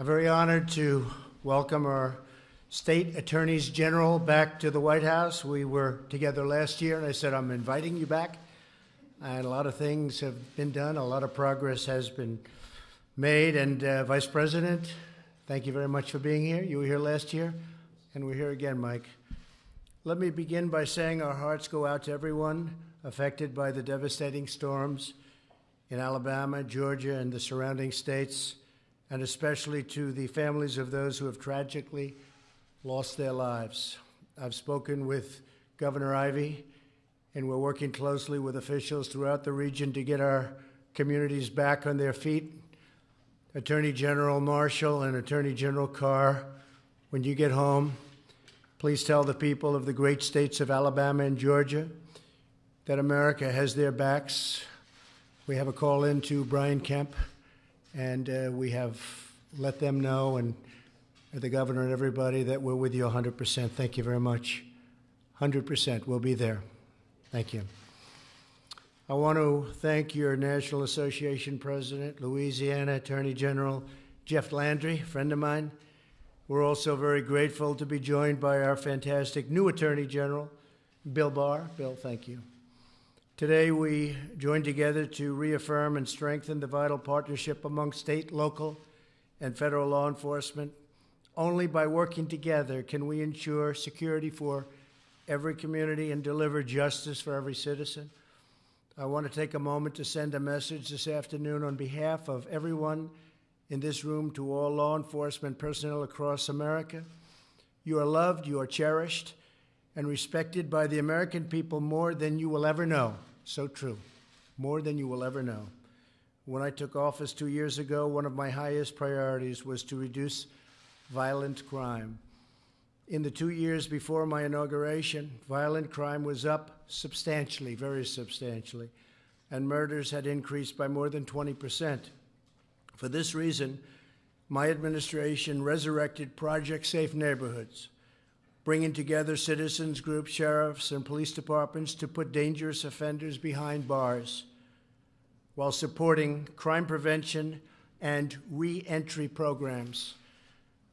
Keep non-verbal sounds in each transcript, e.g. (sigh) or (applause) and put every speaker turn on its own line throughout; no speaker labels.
I'm very honored to welcome our state attorneys general back to the White House. We were together last year, and I said, I'm inviting you back. And a lot of things have been done, a lot of progress has been made. And uh, Vice President, thank you very much for being here. You were here last year, and we're here again, Mike. Let me begin by saying our hearts go out to everyone affected by the devastating storms in Alabama, Georgia, and the surrounding states, and especially to the families of those who have tragically lost their lives. I've spoken with Governor Ivey, and we're working closely with officials throughout the region to get our communities back on their feet. Attorney General Marshall and Attorney General Carr, when you get home, please tell the people of the great states of Alabama and Georgia that America has their backs. We have a call in to Brian Kemp, and uh, we have let them know, and the governor and everybody, that we're with you 100%. Thank you very much. 100%. We'll be there. Thank you. I want to thank your National Association President, Louisiana Attorney General Jeff Landry, friend of mine. We're also very grateful to be joined by our fantastic new Attorney General, Bill Barr. Bill, thank you. Today, we join together to reaffirm and strengthen the vital partnership among state, local, and federal law enforcement. Only by working together can we ensure security for every community and deliver justice for every citizen. I want to take a moment to send a message this afternoon on behalf of everyone in this room to all law enforcement personnel across America. You are loved, you are cherished, and respected by the American people more than you will ever know. So true. More than you will ever know. When I took office two years ago, one of my highest priorities was to reduce violent crime. In the two years before my inauguration, violent crime was up substantially, very substantially, and murders had increased by more than 20%. For this reason, my administration resurrected Project Safe Neighborhoods bringing together citizens groups, sheriffs, and police departments to put dangerous offenders behind bars while supporting crime prevention and reentry programs.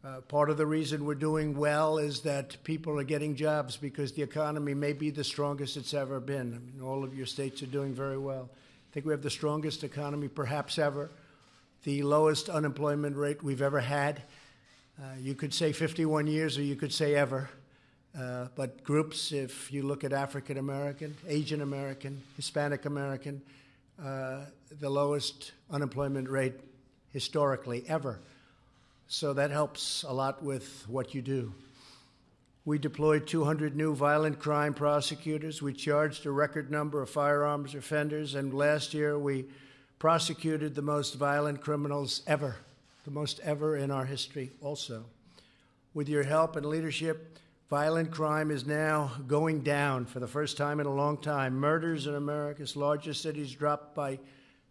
Uh, part of the reason we're doing well is that people are getting jobs because the economy may be the strongest it's ever been. I mean, all of your states are doing very well. I think we have the strongest economy perhaps ever, the lowest unemployment rate we've ever had. Uh, you could say 51 years or you could say ever. Uh, but groups, if you look at African American, Asian American, Hispanic American, uh, the lowest unemployment rate historically ever. So that helps a lot with what you do. We deployed 200 new violent crime prosecutors. We charged a record number of firearms offenders, and last year we prosecuted the most violent criminals ever the most ever in our history, also. With your help and leadership, violent crime is now going down for the first time in a long time. Murders in America's largest cities dropped by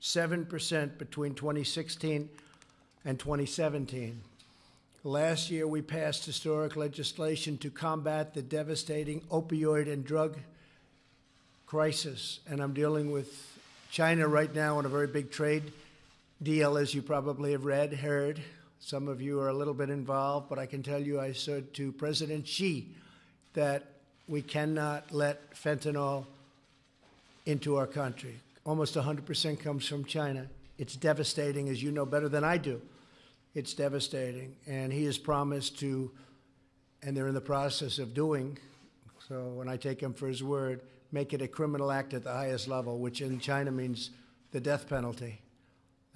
7% between 2016 and 2017. Last year, we passed historic legislation to combat the devastating opioid and drug crisis. And I'm dealing with China right now on a very big trade deal, as you probably have read, heard. Some of you are a little bit involved, but I can tell you I said to President Xi that we cannot let fentanyl into our country. Almost 100% comes from China. It's devastating, as you know better than I do. It's devastating. And he has promised to, and they're in the process of doing, so when I take him for his word, make it a criminal act at the highest level, which in China means the death penalty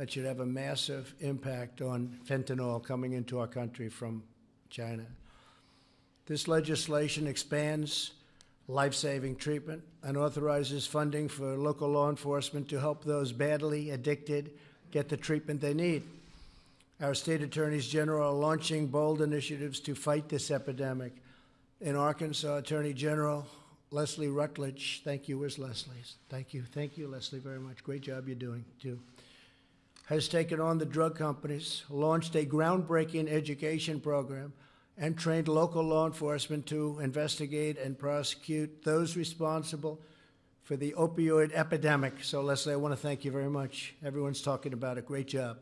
that should have a massive impact on fentanyl coming into our country from China. This legislation expands life saving treatment and authorizes funding for local law enforcement to help those badly addicted get the treatment they need. Our state attorneys general are launching bold initiatives to fight this epidemic. In Arkansas, Attorney General Leslie Rutledge, thank you. Where's Leslie? Thank you. Thank you, Leslie, very much. Great job you're doing, too has taken on the drug companies, launched a groundbreaking education program, and trained local law enforcement to investigate and prosecute those responsible for the opioid epidemic. So, Leslie, I want to thank you very much. Everyone's talking about it. Great job.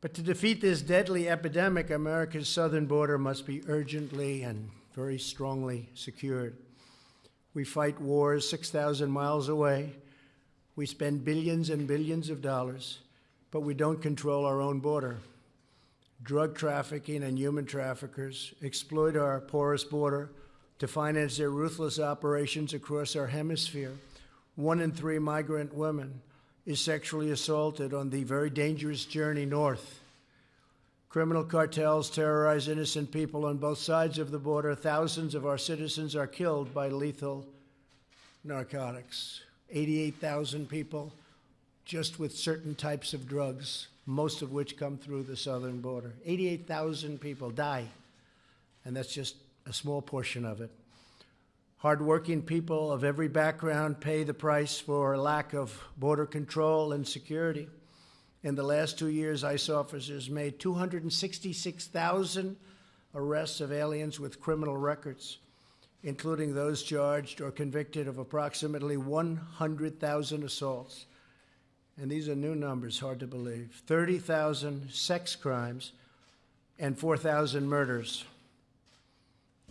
But to defeat this deadly epidemic, America's southern border must be urgently and very strongly secured. We fight wars 6,000 miles away. We spend billions and billions of dollars, but we don't control our own border. Drug trafficking and human traffickers exploit our porous border to finance their ruthless operations across our hemisphere. One in three migrant women is sexually assaulted on the very dangerous journey north. Criminal cartels terrorize innocent people on both sides of the border. Thousands of our citizens are killed by lethal narcotics. 88,000 people just with certain types of drugs, most of which come through the southern border. 88,000 people die, and that's just a small portion of it. Hardworking people of every background pay the price for lack of border control and security. In the last two years, ICE officers made 266,000 arrests of aliens with criminal records, including those charged or convicted of approximately 100,000 assaults. And these are new numbers, hard to believe 30,000 sex crimes and 4,000 murders.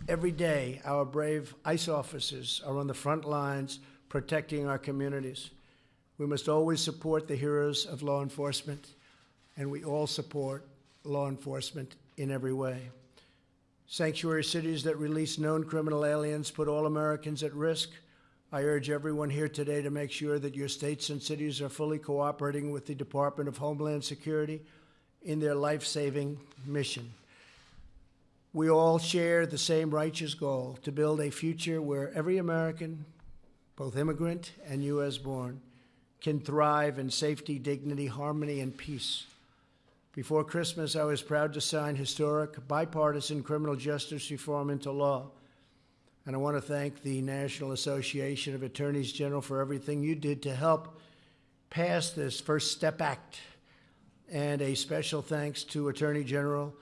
Every day, our brave ICE officers are on the front lines protecting our communities. We must always support the heroes of law enforcement, and we all support law enforcement in every way. Sanctuary cities that release known criminal aliens put all Americans at risk. I urge everyone here today to make sure that your states and cities are fully cooperating with the Department of Homeland Security in their life saving mission. We all share the same righteous goal to build a future where every American, both immigrant and U.S. born, can thrive in safety, dignity, harmony, and peace. Before Christmas, I was proud to sign historic bipartisan criminal justice reform into law. And I want to thank the National Association of Attorneys General for everything you did to help pass this First Step Act. And a special thanks to Attorney General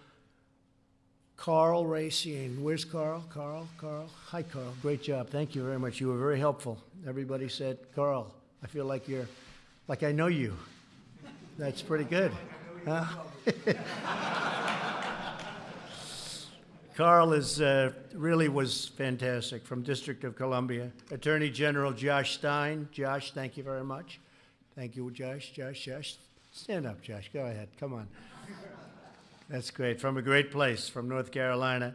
Karl Racine. Where's Karl? Karl? Karl? Hi, Karl. Great job. Thank you very much. You were very helpful. Everybody said, Karl, I feel like you're, like I know you. That's pretty good. (laughs) Karl is uh, really was fantastic from District of Columbia. Attorney General Josh Stein. Josh, thank you very much. Thank you, Josh. Josh, Josh. Stand up, Josh. Go ahead. Come on. That's great. From a great place, from North Carolina.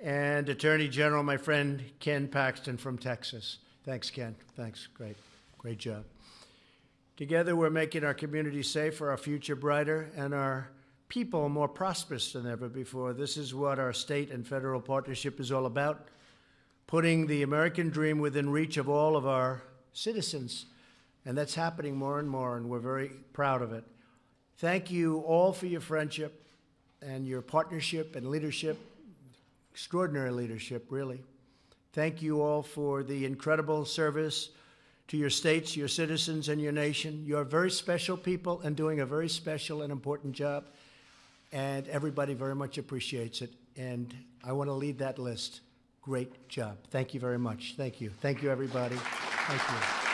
And Attorney General, my friend Ken Paxton from Texas. Thanks, Ken. Thanks. Great. Great job. Together, we're making our community safer, our future brighter, and our people more prosperous than ever before. This is what our state and federal partnership is all about putting the American dream within reach of all of our citizens. And that's happening more and more, and we're very proud of it. Thank you all for your friendship and your partnership and leadership, extraordinary leadership, really. Thank you all for the incredible service to your states, your citizens, and your nation. You are very special people and doing a very special and important job, and everybody very much appreciates it. And I want to lead that list. Great job. Thank you very much. Thank you. Thank you, everybody. Thank you.